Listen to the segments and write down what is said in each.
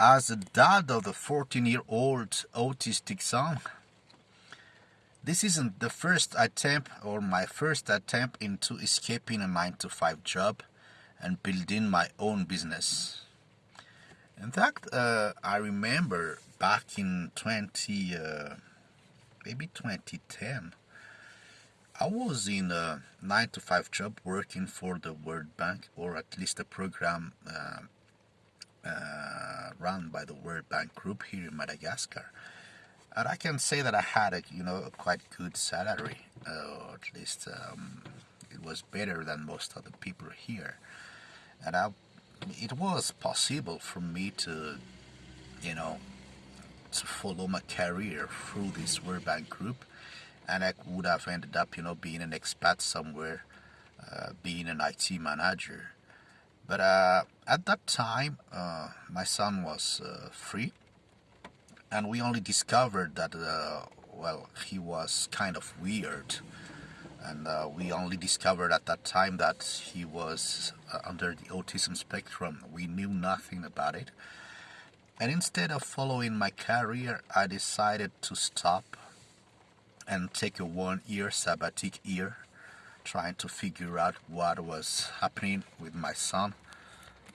As a dad of a 14 year old autistic son, this isn't the first attempt or my first attempt into escaping a 9 to 5 job and building my own business. In fact, uh, I remember back in 20, uh, maybe 2010, I was in a 9 to 5 job working for the World Bank or at least a program uh, uh, run by the World Bank Group here in Madagascar. And I can say that I had a you know a quite good salary, uh, at least um, it was better than most other people here. And I, it was possible for me to, you know, to follow my career through this World Bank Group, and I would have ended up you know being an expat somewhere, uh, being an IT manager but uh, at that time, uh, my son was uh, free, and we only discovered that, uh, well, he was kind of weird. And uh, we only discovered at that time that he was uh, under the autism spectrum. We knew nothing about it. And instead of following my career, I decided to stop and take a one year sabbatic year trying to figure out what was happening with my son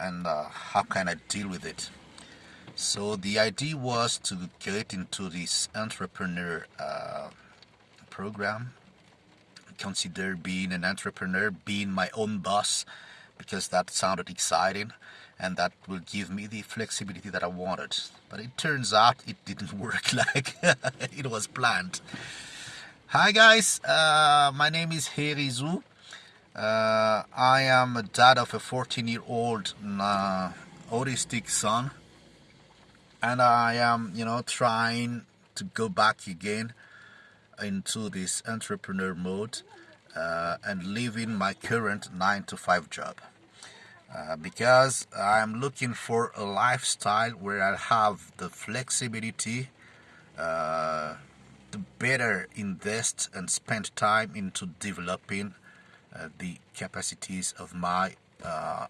and uh, how can I deal with it. So the idea was to get into this entrepreneur uh, program, consider being an entrepreneur, being my own boss, because that sounded exciting and that will give me the flexibility that I wanted. But it turns out it didn't work like it was planned. Hi guys, uh, my name is Herizo. Uh, I am a dad of a 14 year old uh, autistic son. And I am you know trying to go back again into this entrepreneur mode uh, and leaving my current 9 to 5 job. Uh, because I'm looking for a lifestyle where I have the flexibility uh, better invest and spend time into developing uh, the capacities of my uh,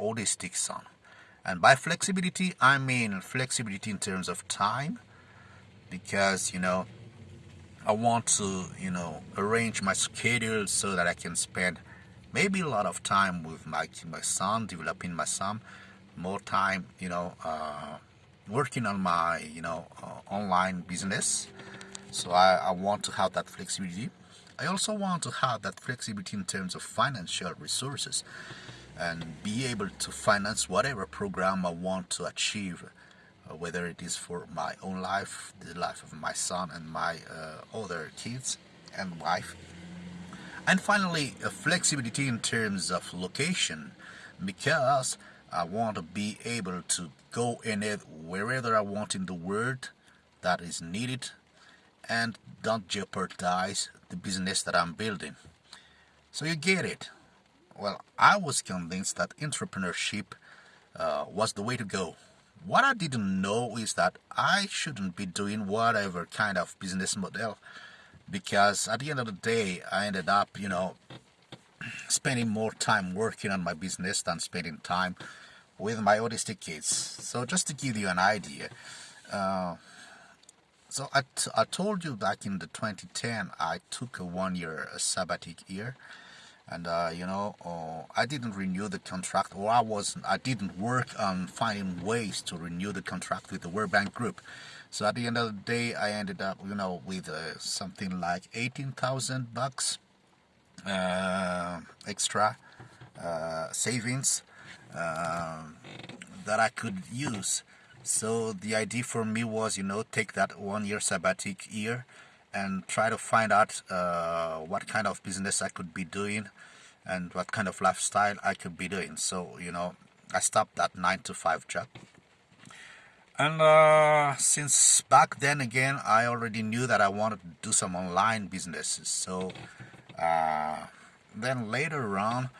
autistic son. And by flexibility, I mean flexibility in terms of time, because you know, I want to you know arrange my schedule so that I can spend maybe a lot of time with my my son, developing my son, more time you know uh, working on my you know uh, online business. So I, I want to have that flexibility I also want to have that flexibility in terms of financial resources and be able to finance whatever program I want to achieve, uh, whether it is for my own life, the life of my son and my uh, other kids and wife. And finally, a flexibility in terms of location because I want to be able to go in it wherever I want in the world that is needed and don't jeopardize the business that I'm building. So you get it. Well, I was convinced that entrepreneurship uh, was the way to go. What I didn't know is that I shouldn't be doing whatever kind of business model because at the end of the day, I ended up, you know, spending more time working on my business than spending time with my autistic kids. So just to give you an idea, uh, so I, I told you back in the 2010 I took a one year a sabbatic year. And uh, you know uh, I didn't renew the contract. Or I was I didn't work on finding ways to renew the contract with the World Bank Group. So at the end of the day I ended up you know with uh, something like 18,000 bucks uh, extra uh, savings uh, that I could use so the idea for me was, you know, take that one year sabbatic year and try to find out uh, what kind of business I could be doing and what kind of lifestyle I could be doing. So, you know, I stopped that 9 to 5 job. And uh, since back then again, I already knew that I wanted to do some online businesses. So uh, then later on,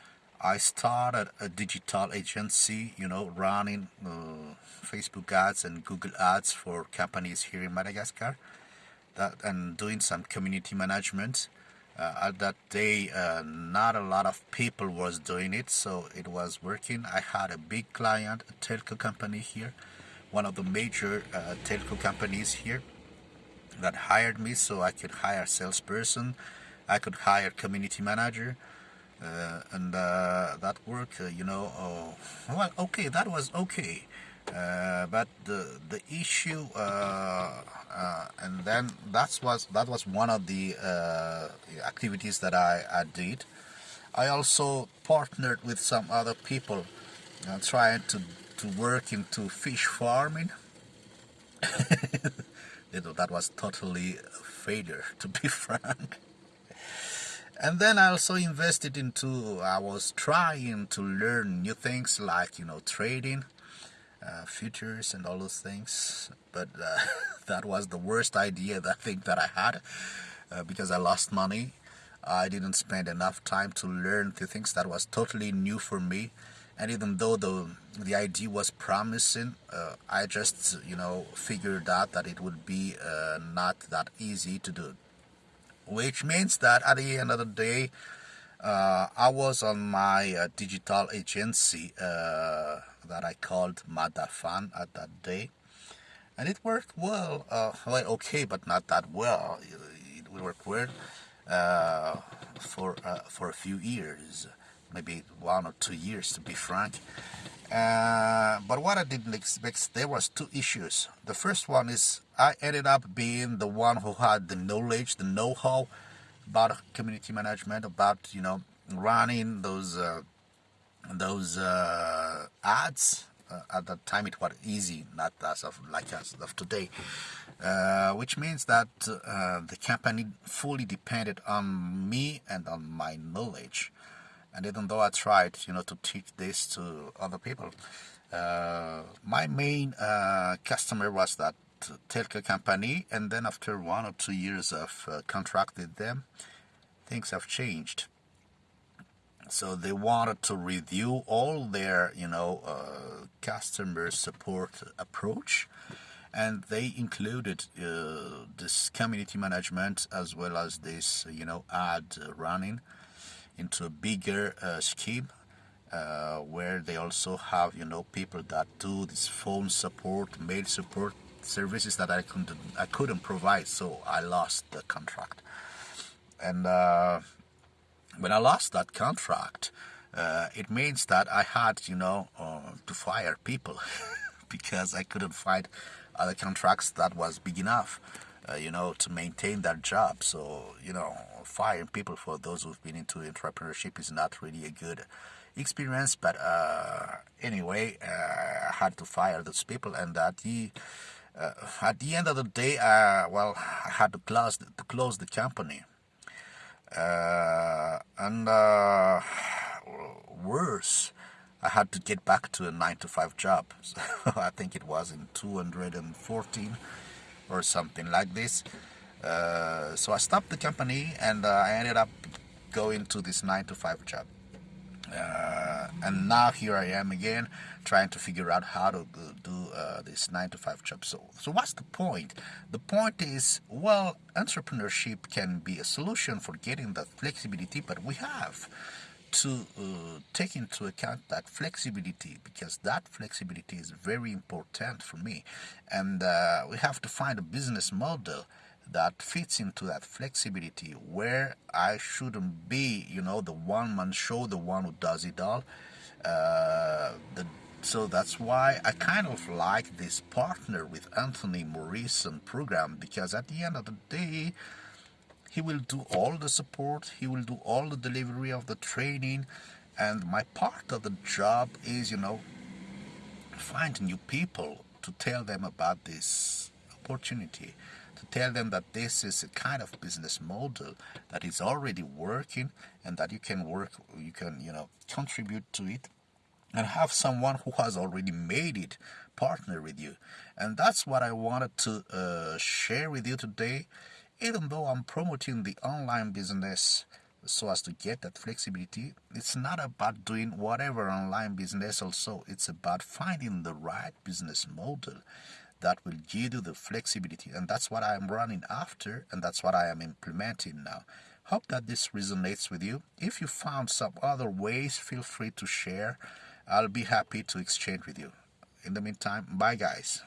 I started a digital agency, you know, running uh, Facebook ads and Google ads for companies here in Madagascar, that and doing some community management. Uh, at that day, uh, not a lot of people was doing it, so it was working. I had a big client, a telco company here, one of the major uh, telco companies here that hired me so I could hire salesperson, I could hire community manager, uh, and uh, that work, uh, you know, oh, well, okay, that was okay. Uh, but the the issue uh, uh, and then that was that was one of the activities that I, I did. I also partnered with some other people trying to to work into fish farming. You know, that was totally a failure to be frank and then I also invested into I was trying to learn new things like you know trading uh, futures and all those things. But uh, that was the worst idea that I think that I had uh, because I lost money. I didn't spend enough time to learn the things that was totally new for me. And even though the the idea was promising uh, I just you know figured out that it would be uh, not that easy to do which means that at the end of the day uh, I was on my uh, digital agency uh, that I called Madafan at that day. And it worked well uh, well okay but not that well. It, it worked well uh, for uh, for a few years maybe one or two years to be frank. But what I didn't expect there was two issues. The first one is I ended up being the one who had the knowledge the know-how about community management about you know running those uh, those uh, ads. Uh, at that time it was easy not as of like as of today. Uh, which means that uh, the company fully depended on me and on my knowledge. And even though I tried you know to teach this to other people uh, my main customer was that telco company and then after one or two years of contract with them things have changed. So they wanted to review all their you know uh, customer support approach and they included uh, this community management as well as this you know ad running into a bigger uh, scheme uh, where they also have you know people that do this phone support mail support services that I couldn't I couldn't provide so I lost the contract and uh, when I lost that contract, uh, it means that I had, you know, uh, to fire people because I couldn't find other contracts that was big enough, uh, you know, to maintain that job. So, you know, firing people for those who've been into entrepreneurship is not really a good experience. But uh, anyway, uh, I had to fire those people, and at the at the end of the day, well, I had to close to close the company. Uh, and uh, worse, I had to get back to a 9 to 5 job. So I think it was in 214 or something like this. Uh, so I stopped the company and uh, I ended up going to this 9 to 5 job. Uh, and now here I am again trying to figure out how to do uh, this 9 to 5 job. So, so what's the point? The point is, well, entrepreneurship can be a solution for getting that flexibility, but we have to uh, take into account that flexibility because that flexibility is very important for me. And uh, we have to find a business model that fits into that flexibility where I shouldn't be, you know, the one man show, the one who does it all. Uh, the, so that's why I kind of like this partner with Anthony Morrison program because at the end of the day, he will do all the support, he will do all the delivery of the training, and my part of the job is, you know, find new people to tell them about this opportunity to tell them that this is a kind of business model that is already working and that you can work you can you know contribute to it and have someone who has already made it partner with you. And that's what I wanted to uh, share with you today. Even though I'm promoting the online business so as to get that flexibility it's not about doing whatever online business. Also it's about finding the right business model that will give you the flexibility and that's what I am running after and that's what I am implementing now. Hope that this resonates with you. If you found some other ways, feel free to share. I'll be happy to exchange with you. In the meantime, bye guys.